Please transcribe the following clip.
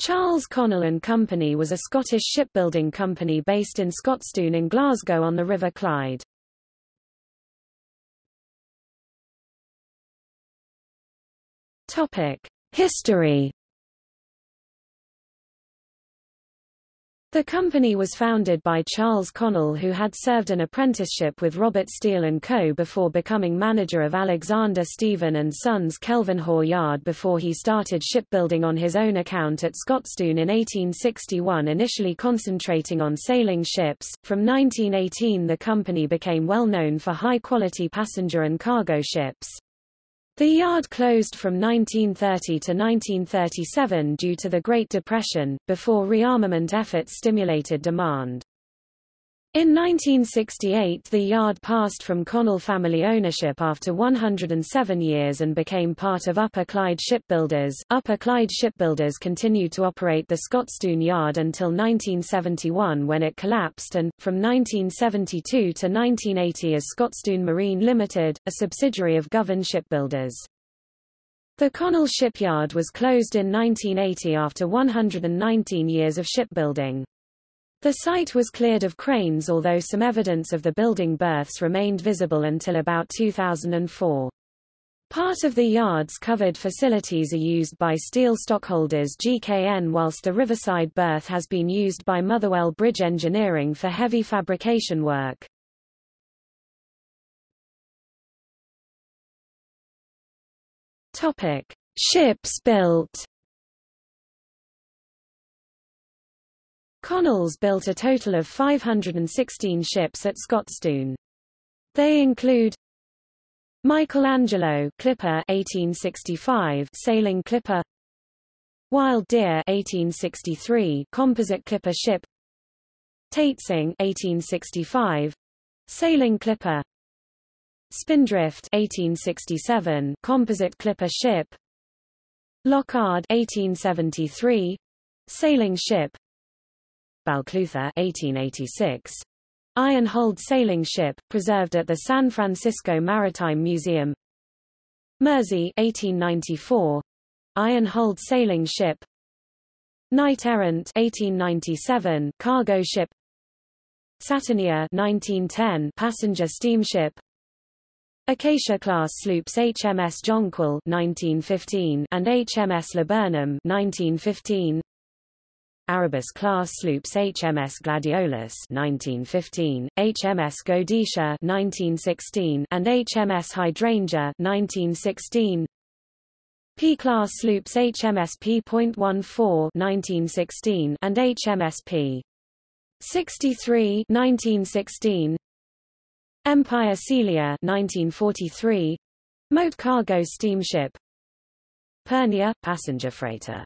Charles Connell and Company was a Scottish shipbuilding company based in Scotstoun in Glasgow on the River Clyde. Topic: History The company was founded by Charles Connell who had served an apprenticeship with Robert Steele & Co. before becoming manager of Alexander Stephen & Sons Kelvinhaugh Yard before he started shipbuilding on his own account at Scotstoun in 1861 initially concentrating on sailing ships. From 1918 the company became well known for high-quality passenger and cargo ships. The yard closed from 1930 to 1937 due to the Great Depression, before rearmament efforts stimulated demand. In 1968 the yard passed from Connell family ownership after 107 years and became part of Upper Clyde Shipbuilders. Upper Clyde Shipbuilders continued to operate the Scotstoun yard until 1971 when it collapsed and, from 1972 to 1980 as Scotstoun Marine Limited, a subsidiary of Govan Shipbuilders. The Connell shipyard was closed in 1980 after 119 years of shipbuilding. The site was cleared of cranes although some evidence of the building berths remained visible until about 2004. Part of the yard's covered facilities are used by steel stockholders GKN whilst the riverside berth has been used by Motherwell Bridge Engineering for heavy fabrication work. Topic: Ships built Connells built a total of 516 ships at Scotstoun. They include Michelangelo Clipper 1865 sailing clipper Wild Deer 1863 composite clipper ship Taitsing 1865 sailing clipper Spindrift 1867 composite clipper ship Lockard 1873 sailing ship Balclutha 1886. Iron-hulled sailing ship, preserved at the San Francisco Maritime Museum. Mersey 1894. Iron-hulled sailing ship. Knight Errant 1897 cargo ship. Saturnia 1910 passenger steamship. Acacia-class sloops HMS Jonquil 1915 and HMS Laburnum 1915 Arabis-class sloops HMS Gladiolus 1915, HMS Godetia 1916, and HMS Hydrangea 1916. P-class sloops HMS P.14 1916 and HMS P. 63 1916. Empire Celia 1943. Moat cargo steamship. Pernia passenger freighter